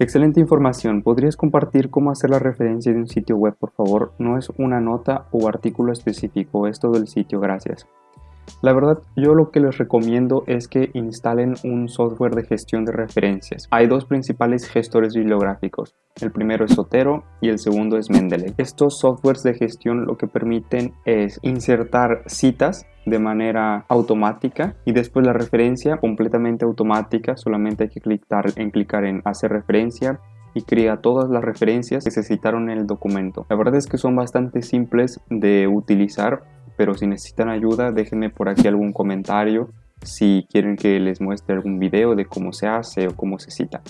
Excelente información. ¿Podrías compartir cómo hacer la referencia de un sitio web, por favor? No es una nota o artículo específico, es todo el sitio, gracias. La verdad, yo lo que les recomiendo es que instalen un software de gestión de referencias. Hay dos principales gestores bibliográficos. El primero es Sotero y el segundo es Mendeley. Estos softwares de gestión lo que permiten es insertar citas de manera automática y después la referencia completamente automática. Solamente hay que clicar en, hacer referencia y crea todas las referencias que se citaron en el documento. La verdad es que son bastante simples de utilizar pero si necesitan ayuda déjenme por aquí algún comentario si quieren que les muestre algún video de cómo se hace o cómo se cita.